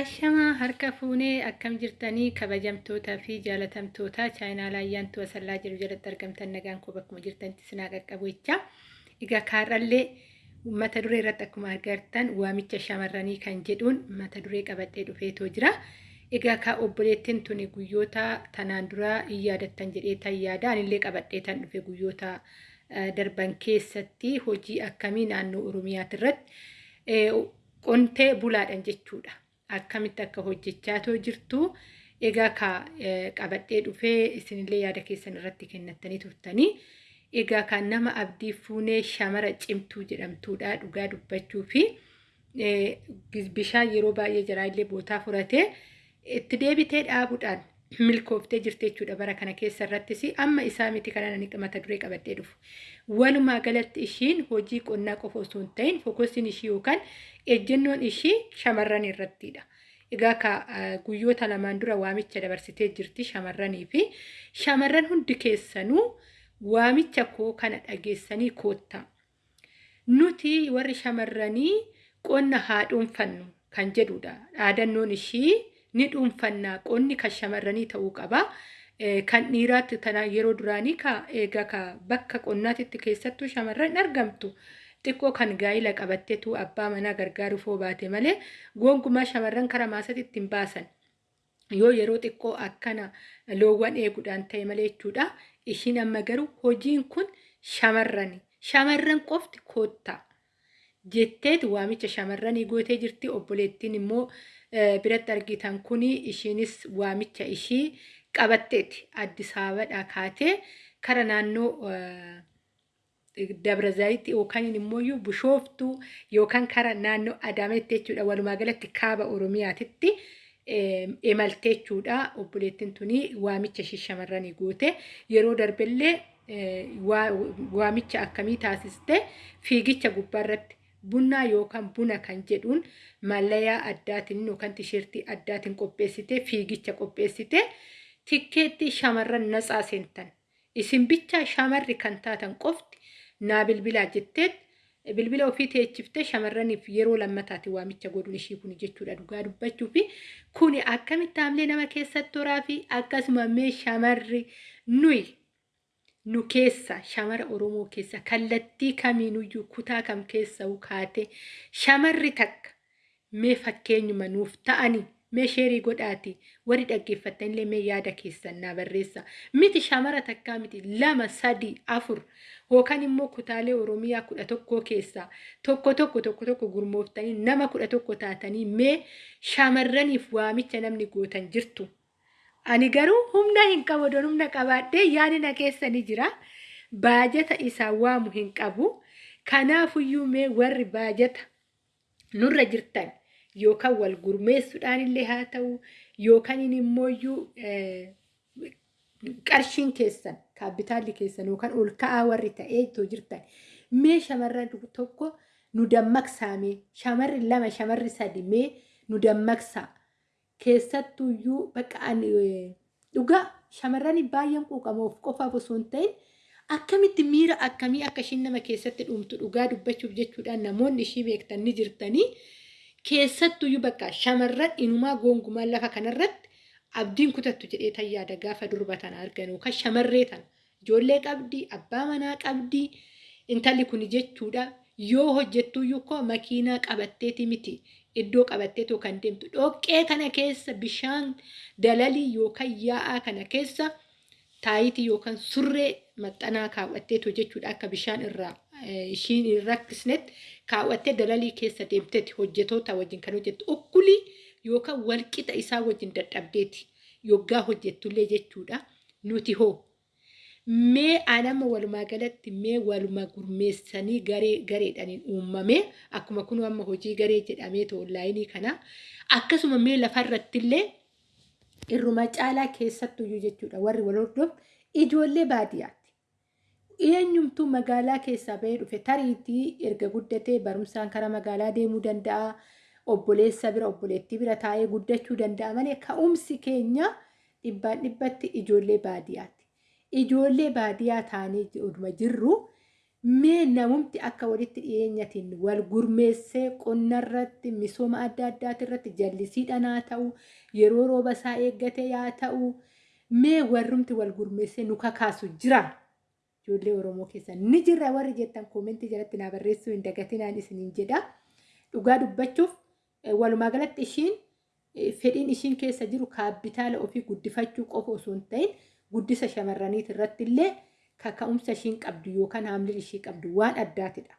Ashamaa harka fuunee akkam jirtanii kabajamtootaa fi jaalatamtoota chaayinaalaa ayyaantuu asallaa jiru jalatti argamtan nagaan koo bakkuma jirtanitti sinaa qaqqabu jecha. Egaa kaarrallee mata duree irratti akkuma agartan waamicha shamarranii kan jedhuun mata duree qabadhee dhufeetoo jira. Egaa kaa obboleettiin tuni guyyoota tanaan duraa hin yaadattan jedhee tan yaada anillee qabadhee tan dhufe guyyoota darban keessatti hojii akkamii naannoo Oromiyaati irratti qontee bulaadhan jechuudha. Akkamitti akka hojjechaatoo jirtu egaa ka qabadhee dhufee isinillee yaada keessan irratti kennattanii turtanii egaa kan nama abdii fuunee shamara cimtuu jedhamtuudha dhugaa dubbachuu fi bishaan yeroo baay'ee jiraallee bootaa furatee itti deebitee dhaabuudhaan milkooftee jirti jechuudha bara kana keessa irrattis amma isaa miti kana nani mata duree qabadhee dhufu. Walumaa galatti ishiin hojii qonnaa qofa osoo hin ta'in fokkosiin ishii yookaan ejjennoon ishii shamarran irrattidha. Egaa ka guyyoota lamaan dura waamicha dabarsitee jirti shamarranii fi shamarran hundi keessanuu waamicha koo kana dhageessanii koottaa. Nuti warri shamarranii qonna haa dhuunfannu kan jedhudha. Dhaadannoon ishii ni dhuunfannaa qonni kan shamarranii ta'uu qaba. Kan dhiiraatti tana yeroo duraanii egaa ka bakka qonnaatitti keessattuu shamarran argamtu. xiqqoo kan gaa'ila qabatteetu abbaa manaa gargaaruuf baate malee gonkumaa shamarran karaa maasatti ittiin baasan yoo yeroo xiqqoo akkana loowwan eeguudhaan ta'e malee jechuudha. Ishiin amma garuu hojiin kun shamarrani. Shamarran qofti koottaa jetteeti waamicha shamarranii gootee jirti. Obboleettiin immoo biratti argitan kuni ishiinis waamicha ishii qabatteeti. Addis Ababaadhaa kaatee kara naannoo Dabra Zayitii yookaan immoo Bishooftuu yookaan kara naannoo Adaameetti jechuudha. Walumaa galatti kaaba Oromiyaatitti imaltee jechuudha. Obboleettiin tuni waamicha ishii shamarranii goote yeroo darbellee waamicha akkamii taasiste fiigicha gubbaarratti bunaa yookaan buna kan jedhuun mallayaa addaatiin yookaan tisheertii addaatiin qopheessite fiigicha qopheessite tikkeetti shamarran natsaa seentan. Isin bichaa shamarri kan taatan qofti naa bilbilaa jetteet bilbila ofii teechiftee shamarraniif yeroo lammataati waamicha godhuun ishii kun jechuudha dhugaa dubbachuu fi kuni akkamitti haamlee nama keessatti toraa fi akkasuma mee shamarri nuyi nu keessa shamara Oromoo keessa kallattii kamiinuyyuu kutaa kam keessa kaate shamarri takka mee fakkeenyuma nuuf ta'anii mee sheerii godhaati warri dhaggeeffattanillee mee yaada keessan naa barreessa miti shamara takkaa miti lama sadii afur yookaan immoo kutaalee oromiyaa kudha tokkoo keessaa tokko tokko tokko tokko gurmooftanii nama kudha tokko taatanii mee shamarraniif waamicha namni gootan jirtu. Ani garuu humna hin qabu humna qabaadhee yaadina keessa ni jira. Baajata isaa waamu hin qabu. Kanaafuyyuu mee warri baajata nurra jirtan yookaan wal gurmeessuudhaan illee haa ta'u yookaan immoo qarshiin keessan kaapitaalli keessan yookaan ol ka'aa warri ta'ee jirtan mee shamarran tokko nu dammaqsaame shamarri lama shamarri sadi mee nu dammaqsaa keessattuyyuu bakka dhugaa shamarran baay'een quuqamoof qofaaf osoo hin ta'in akkamitti miira akkamii akka ishiin nama keessatti dhumtu dhugaa dubbachuuf jechuudhaan namoonni ishii beektan ni jirtanii. keessattuyyuu bakka shamarran inumaa gongumaa lafa kanarratti abdiin kutattu jedhee tan yaada gaafa durba tana arganu kan shamarree tana ijoollee qabdi abbaa manaa qabdi intalli kun jechuudha yoo hojjettuyyuu koo makiinaa qabatteeti miti iddoo qabatteetoo kan deemtu. Dhoqqee kana keessa bishaan dalalii yookaan yaa'aa kana keessa taayitii yookaan surree maxxanaa kaawwatteetoo jechuudha. Akka bishaan irraa ishiin hin rakkisnetti kaawwattee dalalii keessa deemteeti hojjetoota wajjin kan hojjettu. Ukkulii yookaan walqixa isaa wajjin dadhabdeeti. Yoggaa hojjettullee jechuudha. Nuti hoo mee anama walumaa galatti mee waluma gurmeessanii garee gareedhaniin uumamee akkuma kun amma hojii garee jedhamee onlaayinii kana akkasuma mee lafarrattillee irruma caalaa keessattuyyuu jechuudha warri wal hordofu ijoollee baadiyyaati. eenyumtuu magaalaa keessaa bahee dhufe tariitii erga guddatee barumsaan karaa magaalaa deemuu danda'a. Obboleessa bira obboleettii bira taa'ee guddachuu danda'a malee ka'umsi keenya dhibbaan dhibbatti ijoollee baadiyyaati. Ijoollee baadiyyaa taanee oduma jirru mee namumti akka walitti dhiyeenyatiin wal gurmeessee qonnarratti misooma adda addaati irratti jallisiidhaan haa ta'u yeroo rooba isaa eeggate yaa ta'u mee warrumti wal gurmeessee nu kakaasu jira. Ijoollee oromoo keessa ni jirra. Warri jettan koomentii jalatti naa barreessuu hin dagatinaan isiniin jedha. Dhugaa dubbachuuf walumaa galatti ishiin fedhiin ishiin keessa jiru kaapitaala ofii guddifachuu qofa osoo hin ta'in guddisa shamarraniit irratti illee kaka'umsa ishiin qabdu yookaan haamlin ishii qabdu waan addaatidha.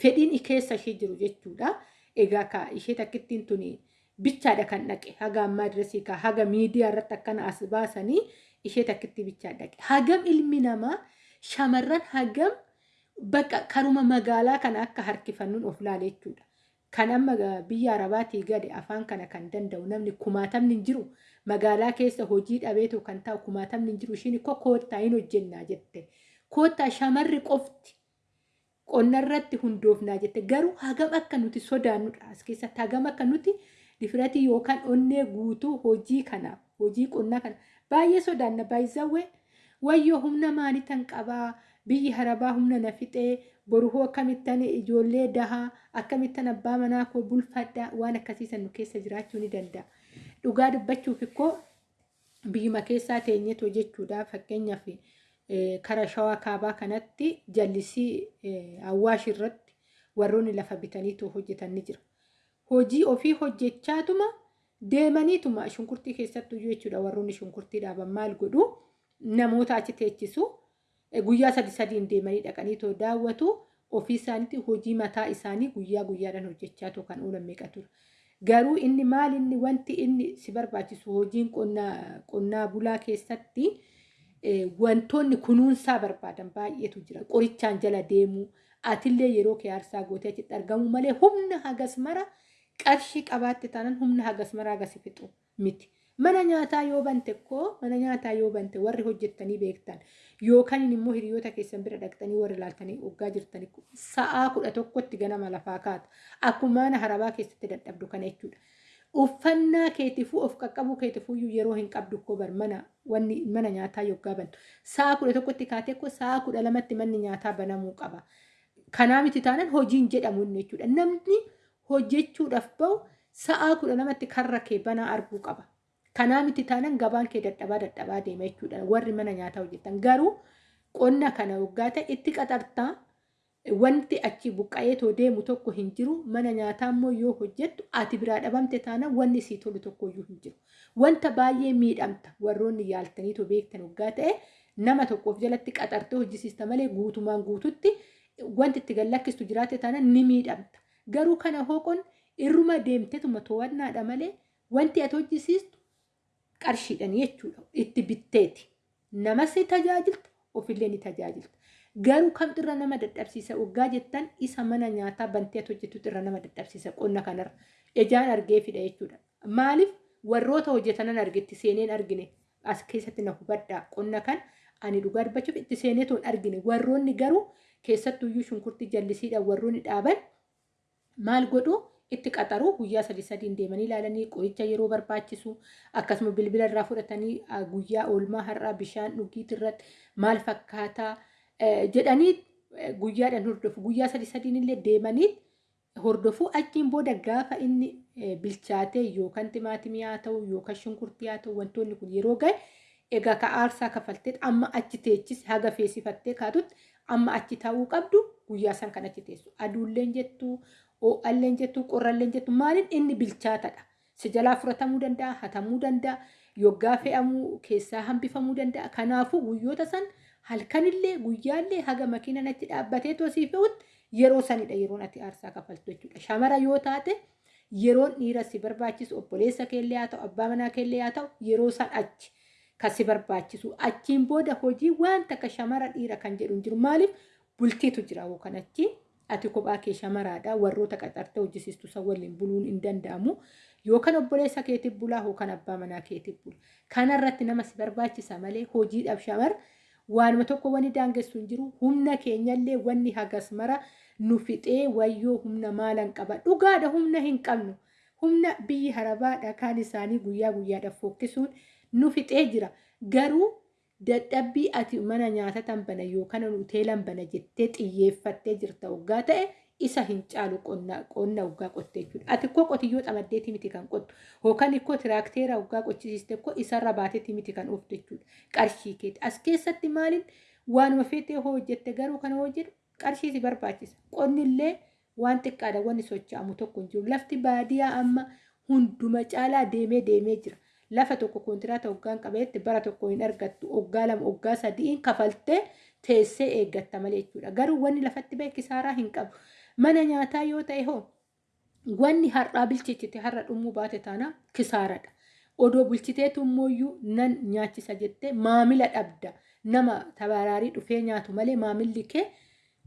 Fedhiin keessa ishee jiru jechuudha. Egaa ka ishee takkittiin tuni bichaadha kan dhaqe haga ammaa dirasii ka haga miidiyaa irratti akkana as baasanii ishee takkitti bichaa dhaqe. Hagam ilmi namaa shamarran hagam bakka karuma magaalaa kana akka harkifannuun of laale jechuudha. Kan amma biyya arabaatii gadi afaan kana kan danda'u namni kumaatamni hin jiru magaalaa keessa hojii dhabeetu kan ta'u kumaatamni hin jiru ishiin koo koottaa hin hojjennaa jette. Koottaa shamarri qofti qonna irratti hundoofnaa jette garuu hagam akka nuti sodaannudha as keessatti hagam akka nuti difiratii yookaan onnee guutuu hojii kanaaf hojii qonnaa kana baay'ee sodaanna baay'isawwee wayyoo humna maalitan qabaa biyyi harabaa humna na fixee boruhoo akkamittan ijoollee dahaa akkamittan abbaa manaa koo bulfadhaa waan akkasiisan nu keessa jiraachuu ni danda'a. Dhugaa dubbachuuf ikkoo biyyuma keessaa teenyeetoo jechuudha fakkeenyaaf kara shawaa kaabaa kanatti jallisii awwaash irratti warroonni lafa bitaniitoo hojjetan ni jira. Hojii ofii hojjechaatuma deemaniituma shunkurtii keessattuu jechuudha warroonni shunkurtii dhaaban maal godhu namoota achi teechisu. guyyaa sadi sadiin deemanii dhaqanii too daawwatu ofii isaaniitti hojii mataa isaanii guyyaa guyyaadhaan hojjechaa too kan oolan meeqa ture. Garuu inni maal inni wanti inni si barbaachisu hojiin qonnaa bulaa keessatti wantoonni kunuunsaa barbaadan baay'eetu jira. Qorichaan jala deemuu atillee yeroo kee aarsaa gootee achitti argamu malee humna hagas mara qarshii qabaatte taanaan humna hagas mara hagas fixu miti. Mana nyaataa yoo bante koo mana nyaataa yoo bante warri hojjettanii beektan yookaan immoo hiriyoota keessan bira dhaqxanii warri ilaaltanii waggaa jirtanii sa'aa kudha tokkotti ganama lafaa kaata. Akkuma mana harabaa keessatti dadhabdu kana jechuudha. Uffannaa keetifuu of qaqqabuu keetifuu yeroo hin qabdu koo bar mana wanni mana nyaataa yoggaa bantu. Sa'aa kudha tokkotti kaatee koo sa'aa kudha lamatti manni nyaataa banamuu qaba. Kanaa miti taanaan hojiin jedhamu inni jechuudha. Namni hojjechuudhaaf bahu sa'aa kudha lamatti karra kee banaa arguu qaba. Kanaa miti taanaan gabaan kee dadhabaa dadhabaa deema jechuudha. Warri mana nyaataa hojjetan garuu qonna kana waggaa ta'e itti qaxartaa wanti achi buqqa'ee too deemu tokko hin jiru mana nyaataa immoo yoo hojjettu ati biraa dhabamte taanaan wanni sii tolu tokko iyyuu hin jiru. Wanta baay'ee miidhamta warroonni yaaltanii too beektan waggaa ta'e nama tokkoof jalatti qaxartee hojjisiista malee guutumaan guututti wanti itti gallakkistu jiraate taanaan ni miidhamta. Garuu kana hooqon irruma deemtetuma to'annaadha malee wanti ati hojjisiistu qarshiidhaan jechuudha itti bitteeti. Namas ni tajaajilta ofillee ni tajaajilta. Garuu kamtu irra nama dadhabsiisa waggaa jettan isa mana nyaataa bantee hojjetutu irra nama dadhabsiisa qonna kanarra. Ijaan argee fida jechuudha. Maaliif warroota hojjetanan argetti seeneen argine as keessatti na hubadhaa qonna kan ani dhugaa dubbachuuf itti seenee toon argine warroonni garuu keessattuyyuu shunkurtii jallisiidhaan warroonni dhaaban maal godhuu itti qaxaruu guyyaa sadi sadiin deemanii ilaalanii qoricha yeroo barbaachisu. Akkasuma bilbila irraa fudhatanii guyyaa oolmaa har'aa bishaan dhugiit irratti maal fakkaataa jedhanii guyyaadhaan hordofu. Guyyaa sadi sadiin illee deemanii hordofu. Achiin booda gaafa inni bilchaatee yookaan timaatimii haa ta'u yookaan shunkurtii haa ta'u wantoonni kun yeroo gahe egaa ka aarsaa kafaltee amma achi teechis haga feesifattee kaatutti amma achi taa'uu qabdu guyyaa san kan achi teessu. Aduulleen jettu ho'alleen jettu qorralleen jettu maaliin inni bilchaatadha. Si jalaa fudhatamuu danda'a, hatamuu danda'a, yoggaa fe'amuu keessaa hambifamuu danda'a. Kanaafuu guyyoota san halkanillee guyyaallee haga makiinaan achi dhaabbatee tosii fe'utti yeroo sanidha yeroon ati aarsaa kafaltu jechuudha. Shamara yoo taate yeroon dhiira si barbaachisu obboleessa keellee haa ta'u abbaa manaa keellee haa ta'u yeroo san achi kan si barbaachisu. Achiin booda hojii waan takka shamara dhiira kan jedhu hin jiru. Maaliif bultiitu jira kan achi. Ati kophaa kee shamaraadha warroota qaxartee hojjisiistu san waliin buluun hin danda'amu. Yookaan obboleessa keetiif bulaa yookaan abbaa manaa keetiif bula kanarratti nama si barbaachisa malee hojiidhaaf shamar waanuma tokko wani daangessu hin jiru. Humna keenyallee wanni hagas mara nu fixee wayyoo humna maalan qaba. Dhugaadha humna hin qabnu. Humna biyyi harabaadha. Kaan isaanii guyyaa guyyaadhaaf fokkisuun nu fixee jira. Garuu dadhabbii ati mana nyaata tan bana yookaan hoteelan bana jettee xiyyeeffattee jirta waggaa ta'e isa hin caalu qonna waggaa qottee jechuudha. Ati ikkoo qotiyyoo xamaddeeti miti kan qottu yookaan ikkoo tiraakteera waggaa qochisiiste ikkoo isarra baateeti miti kan ooftu jechuudha. Qarshii keeti. As keessatti maaliin waanuma feetee hojjette garuu kana hojjetu qarshii si barbaachisa. Qonnillee waan xiqqaadha wanni socho'amu tokko hin jiru. Lafti baadiyyaa amma hunduma caalaa deemee deemee jira. Lafa tokko kontiraata hoggaan qabeetti bara tokko hin argattu hoggaa lama hoggaa sadiin kafaltee teessee eeggatta malee jechuudha. Garuu wanni lafatti bahe kisaaraa hin qabu. Mana nyaataa yoo ta'e hoo wanni har'aa bilcheessite har'a dhumuu baate taana kisaaradha. Odoo bulchiteetu immoo nan nyaachisa jettee maamila dhabda. Nama tabaraarii dhufee nyaatu malee maamilli kee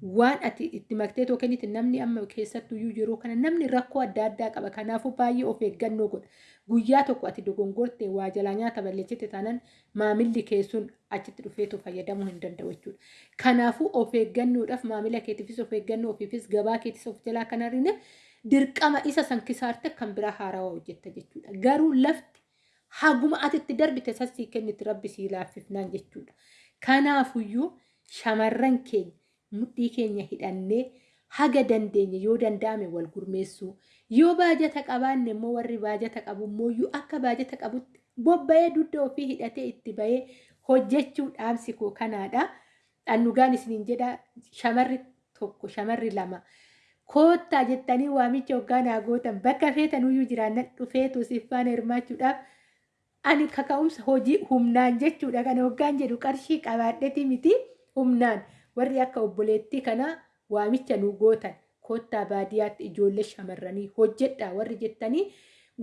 waan ati itti maktee kennite namni amma keessattuyyuu yeroo kana namni rakkoo adda addaa qaba. Kanaafuu baay'ee of eeggannoo godha. Guyyaa tokko ati dogongortee waa jalaa nyaata balleessite taanaan maamilli kee sun achitti dhufeetu fayyadamuu hin danda'u jechuudha. Kanaafuu of eeggannoodhaaf maamila keetiifis of eeggannoo ofiifis gabaa keetis of jalaa kan argine dirqama isa san kisaarte kan biraa haarawaa hojjetta jechuudha. Garuu lafti haguma ati itti darbite sassii kenniti rabbi sii laaffifnaan jechuudha. Kanaafuyyuu shamarran keenya mudhii keenya hidhannee haga dandeenye yoo danda'ame wal gurmeessuu yoo baajata qabaanne immoo warri baajata qabu immoo akka baajata qabutti bobba'ee dugda ofii hidhatee itti bahee hojjechuu dhaamsi koo kanaadha. Dhannugaan isiniin jedha shamarri tokko shamarri lama koottaa jettanii waamicha hoggaa naa gootan bakka feetanuyyuu jiraannan dhufeetu siffaan hirmaachuudhaaf ani kaka'umsa hojii humnaan jechuudha kana hoggaan jedhu qarshii qabaadheti miti humnaan. Warri akka obboleettii kana waamicha nu gootan koottaa baadiyyaatti ijoollee shamarranii hojjedha. Warri jettanii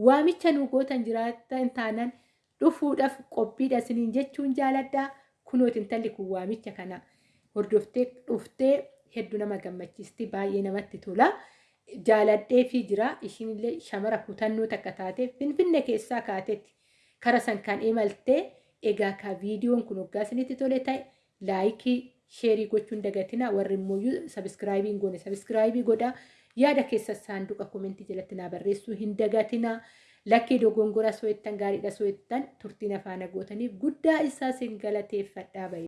waamicha nu gootan jiraatan taanaan dhufuudhaaf qophiidha isiniin jechuun jaaladha. Kunooti intalli kun waamicha kana hordoftee dhuftee hedduu nama gammachiisti baay'ee namatti tola. Jaaladhee fi jira. Ishiinillee shamara kutannoo takka taate finfinne keessaa kaatetti kara san kan imaltee egaa ka viidiyoon kun hoggaa isinitti tole ta'e laayikii sheerii gochuun dagatina warri immoo sabiskiraayibii hin goone sabiskiraayibii godhaa yaada keessa saanduqa komentii jalatti naa barreessuu hin dagatina lakkee dogongora so'ettan gaariidha so'ettan turtiin afaana gootaniif guddaa isaa sin galateeffadhaa bahe.